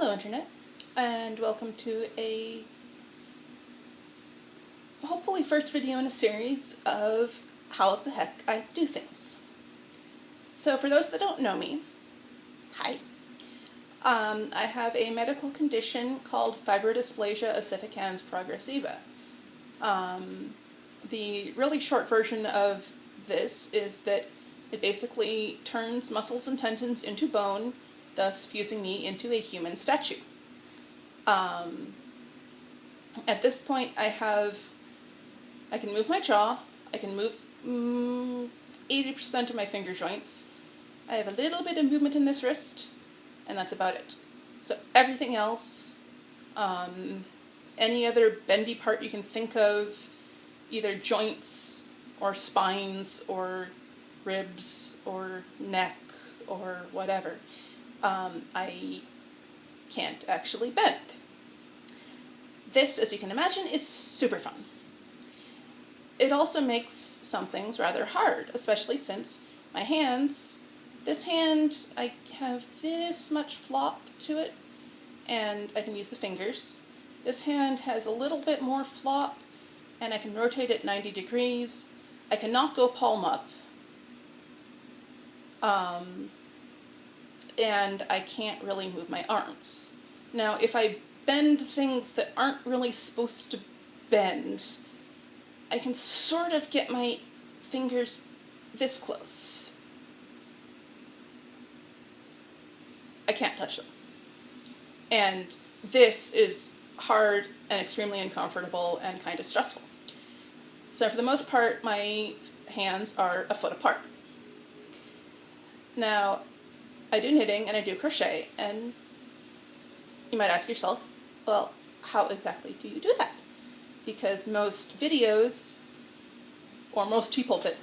Hello Internet, and welcome to a hopefully first video in a series of how the heck I do things. So for those that don't know me, hi. Um, I have a medical condition called fibrodysplasia ossificans progressiva. Um, the really short version of this is that it basically turns muscles and tendons into bone thus fusing me into a human statue. Um, at this point, I have, I can move my jaw, I can move mm, 80% of my finger joints, I have a little bit of movement in this wrist, and that's about it. So everything else, um, any other bendy part you can think of, either joints or spines or ribs or neck or whatever, um, I can't actually bend. This, as you can imagine, is super fun. It also makes some things rather hard, especially since my hands, this hand, I have this much flop to it, and I can use the fingers. This hand has a little bit more flop, and I can rotate it 90 degrees. I cannot go palm up. Um, and I can't really move my arms. Now, if I bend things that aren't really supposed to bend, I can sort of get my fingers this close. I can't touch them. And this is hard and extremely uncomfortable and kind of stressful. So for the most part, my hands are a foot apart. Now, I do knitting and I do crochet, and you might ask yourself, well, how exactly do you do that? Because most videos, or most people that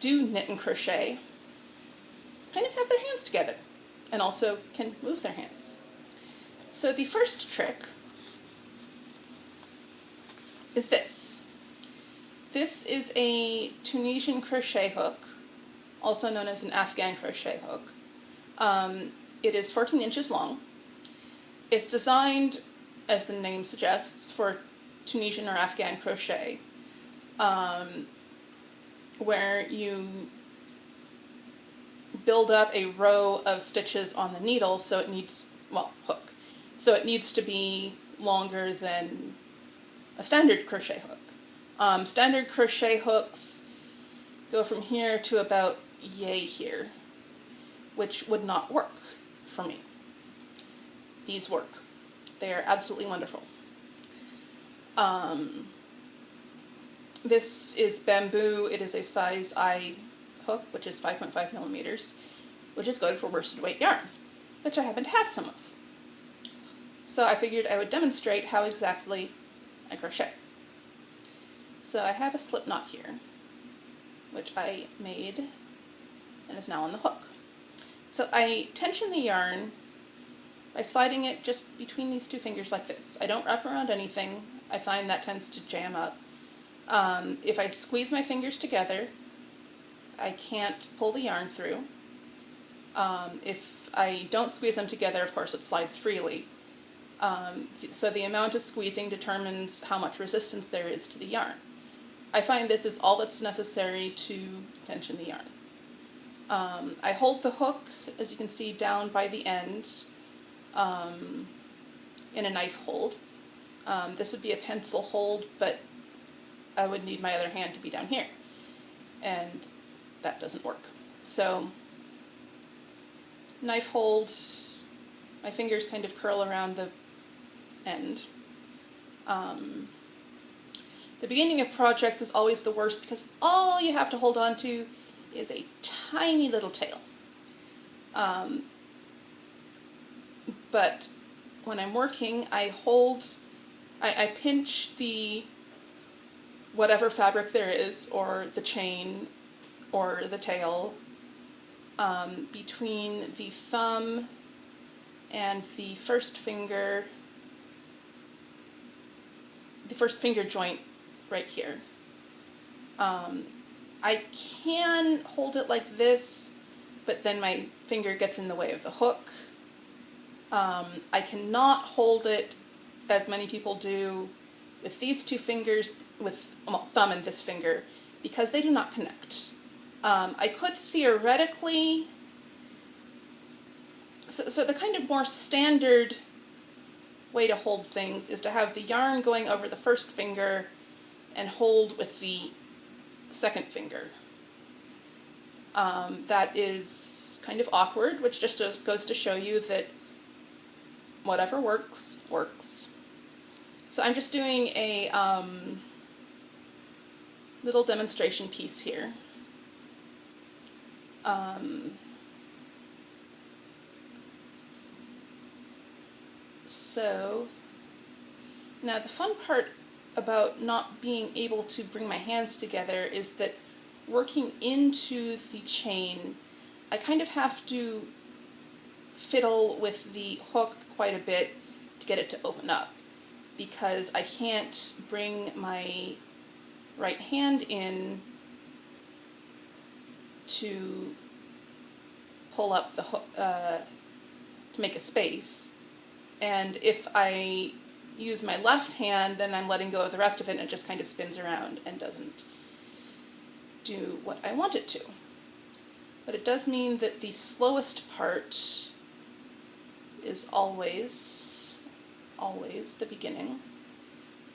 do knit and crochet, kind of have their hands together and also can move their hands. So the first trick is this. This is a Tunisian crochet hook, also known as an Afghan crochet hook. Um, it is 14 inches long. It's designed, as the name suggests, for Tunisian or Afghan crochet, um, where you build up a row of stitches on the needle so it needs, well, hook. So it needs to be longer than a standard crochet hook. Um, standard crochet hooks go from here to about yay here which would not work for me. These work. They are absolutely wonderful. Um, this is bamboo. It is a size I hook, which is 5.5 millimeters, which is good for worsted weight yarn, which I happen to have some of. So I figured I would demonstrate how exactly I crochet. So I have a slip knot here, which I made and is now on the hook. So I tension the yarn by sliding it just between these two fingers like this. I don't wrap around anything. I find that tends to jam up. Um, if I squeeze my fingers together, I can't pull the yarn through. Um, if I don't squeeze them together, of course, it slides freely. Um, so the amount of squeezing determines how much resistance there is to the yarn. I find this is all that's necessary to tension the yarn. Um, I hold the hook, as you can see, down by the end um, in a knife hold. Um, this would be a pencil hold, but I would need my other hand to be down here. And that doesn't work. So, knife hold, my fingers kind of curl around the end. Um, the beginning of projects is always the worst because all you have to hold on to is a tiny little tail. Um, but when I'm working, I hold, I, I pinch the whatever fabric there is, or the chain, or the tail, um, between the thumb and the first finger, the first finger joint right here. Um, I can hold it like this, but then my finger gets in the way of the hook. Um, I cannot hold it as many people do with these two fingers, with well, thumb and this finger, because they do not connect. Um, I could theoretically, so, so the kind of more standard way to hold things is to have the yarn going over the first finger and hold with the second finger. Um, that is kind of awkward, which just goes to show you that whatever works, works. So I'm just doing a um, little demonstration piece here. Um, so now the fun part about not being able to bring my hands together is that working into the chain, I kind of have to fiddle with the hook quite a bit to get it to open up because I can't bring my right hand in to pull up the hook uh, to make a space. And if I use my left hand, then I'm letting go of the rest of it and it just kind of spins around and doesn't do what I want it to. But it does mean that the slowest part is always, always the beginning.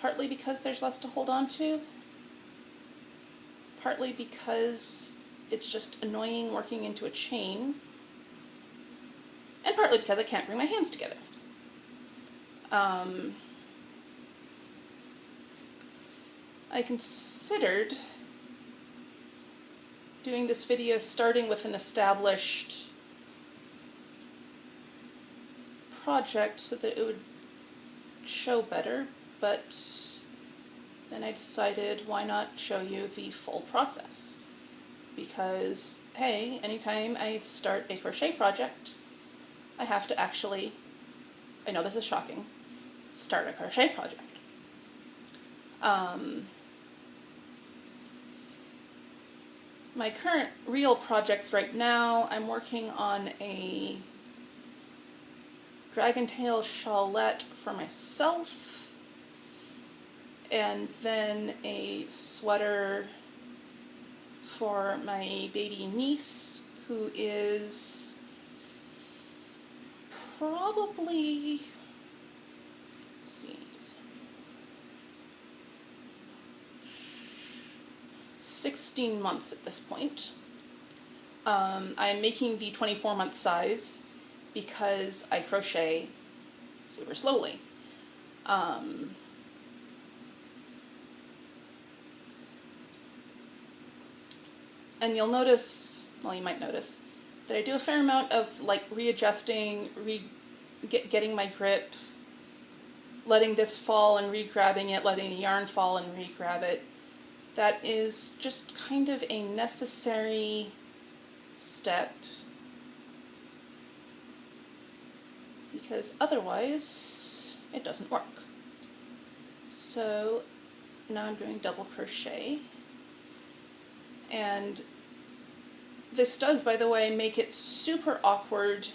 Partly because there's less to hold on to, partly because it's just annoying working into a chain, and partly because I can't bring my hands together. Um, I considered doing this video starting with an established project so that it would show better, but then I decided why not show you the full process. Because, hey, anytime I start a crochet project, I have to actually, I know this is shocking, start a crochet project. Um, my current real projects right now, I'm working on a dragon tail shawlette for myself and then a sweater for my baby niece who is probably see 16 months at this point. Um, I'm making the 24 month size because I crochet super slowly. Um, and you'll notice, well, you might notice, that I do a fair amount of like readjusting, re get, getting my grip, letting this fall and re-grabbing it, letting the yarn fall and re-grab it. That is just kind of a necessary step because otherwise it doesn't work. So now I'm doing double crochet and this does by the way make it super awkward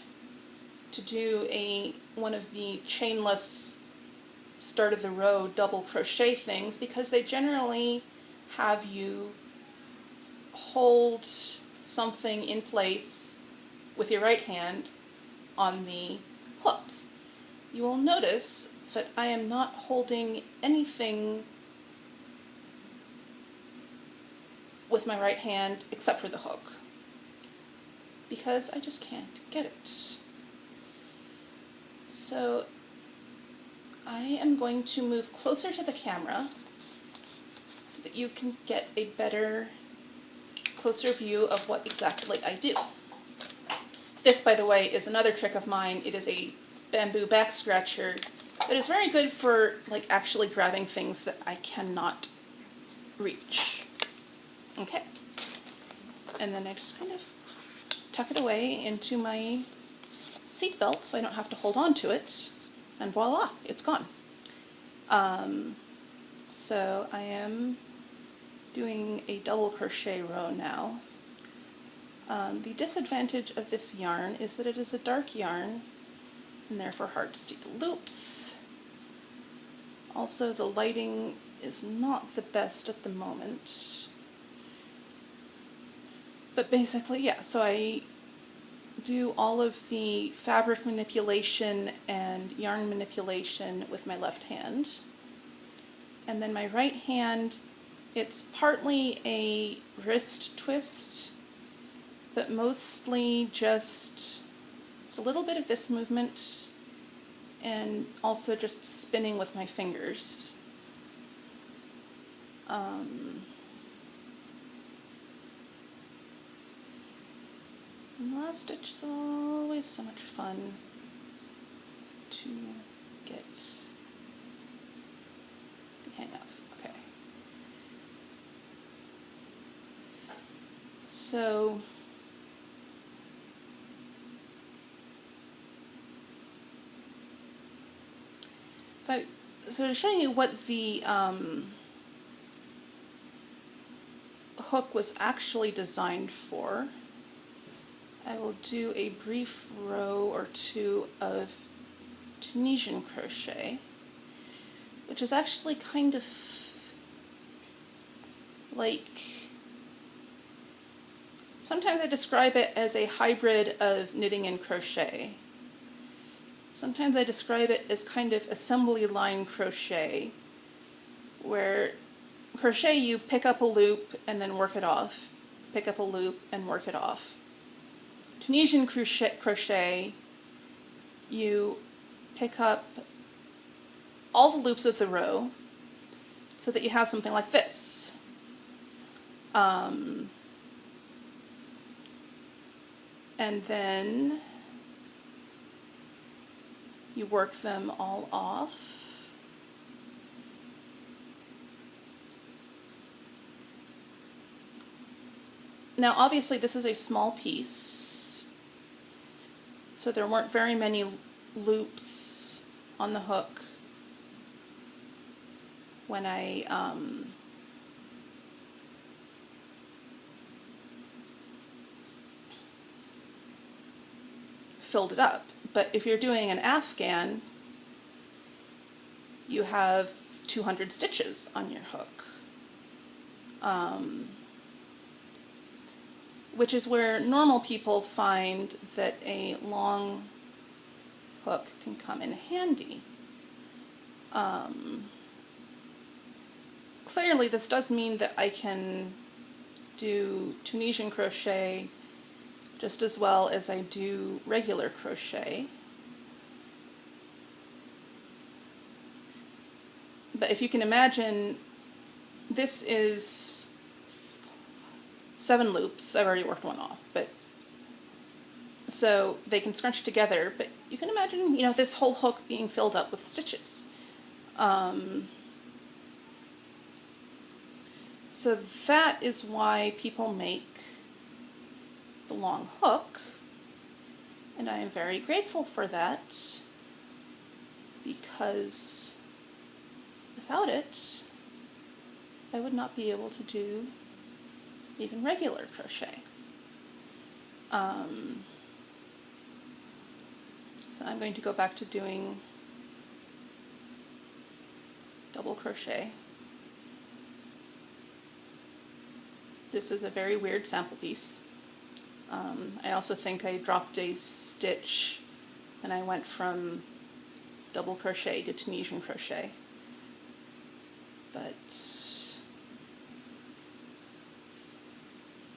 to do a one of the chainless start of the row double crochet things because they generally have you hold something in place with your right hand on the hook. You will notice that I am not holding anything with my right hand except for the hook because I just can't get it. So I am going to move closer to the camera that you can get a better, closer view of what exactly I do. This, by the way, is another trick of mine. It is a bamboo back scratcher that is very good for like actually grabbing things that I cannot reach. Okay. And then I just kind of tuck it away into my seat belt so I don't have to hold on to it. And voila, it's gone. Um, so I am doing a double crochet row now. Um, the disadvantage of this yarn is that it is a dark yarn and therefore hard to see the loops. Also, the lighting is not the best at the moment. But basically, yeah, so I do all of the fabric manipulation and yarn manipulation with my left hand. And then my right hand, it's partly a wrist twist, but mostly just, it's a little bit of this movement and also just spinning with my fingers. Um, last stitch is always so much fun to get the hang of. Okay. So But so to show you what the um, hook was actually designed for, I will do a brief row or two of Tunisian crochet, which is actually kind of like, sometimes I describe it as a hybrid of knitting and crochet. Sometimes I describe it as kind of assembly line crochet, where crochet you pick up a loop and then work it off, pick up a loop and work it off. Tunisian crochet, crochet you pick up all the loops of the row so that you have something like this. Um, and then you work them all off. Now obviously this is a small piece, so there weren't very many loops on the hook when I um, filled it up. But if you're doing an Afghan, you have 200 stitches on your hook. Um, which is where normal people find that a long hook can come in handy. Um, clearly this does mean that I can do Tunisian crochet just as well as I do regular crochet. But if you can imagine, this is seven loops. I've already worked one off, but so they can scrunch together, but you can imagine, you know, this whole hook being filled up with stitches. Um, so that is why people make the long hook, and I am very grateful for that because without it, I would not be able to do even regular crochet. Um, so I'm going to go back to doing double crochet. This is a very weird sample piece. Um, I also think I dropped a stitch and I went from double crochet to Tunisian crochet. But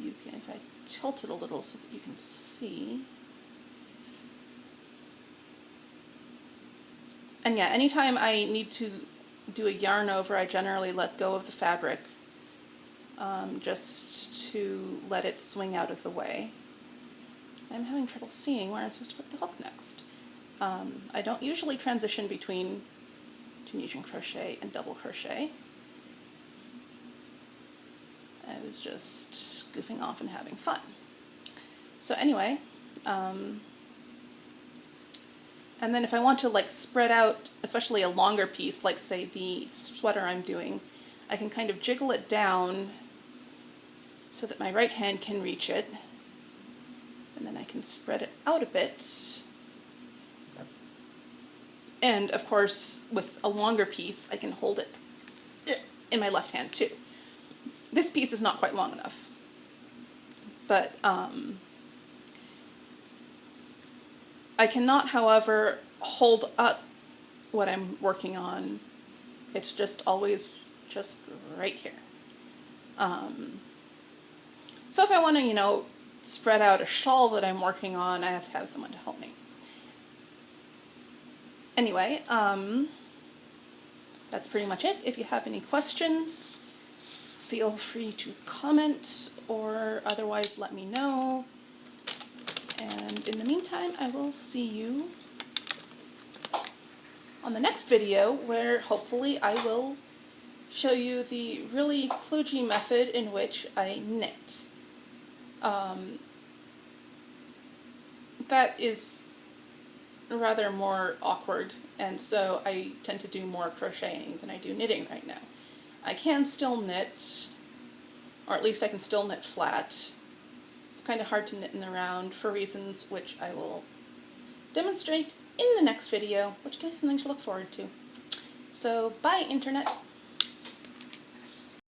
you can, if I tilt it a little so that you can see. And yeah, anytime I need to do a yarn over, I generally let go of the fabric um, just to let it swing out of the way. I'm having trouble seeing where I'm supposed to put the hook next. Um, I don't usually transition between Tunisian crochet and double crochet. I was just goofing off and having fun. So anyway, um, and then if I want to like spread out, especially a longer piece, like say the sweater I'm doing, I can kind of jiggle it down so that my right hand can reach it can spread it out a bit And of course, with a longer piece, I can hold it in my left hand too. This piece is not quite long enough. But um, I cannot, however, hold up what I'm working on. It's just always just right here. Um, so if I want to, you know, spread out a shawl that I'm working on, I have to have someone to help me. Anyway, um, that's pretty much it. If you have any questions, feel free to comment or otherwise let me know. And in the meantime, I will see you on the next video where hopefully I will show you the really kludgy method in which I knit. Um, that is rather more awkward and so I tend to do more crocheting than I do knitting right now. I can still knit, or at least I can still knit flat. It's kind of hard to knit in the round for reasons which I will demonstrate in the next video, which gives you something to look forward to. So, bye Internet!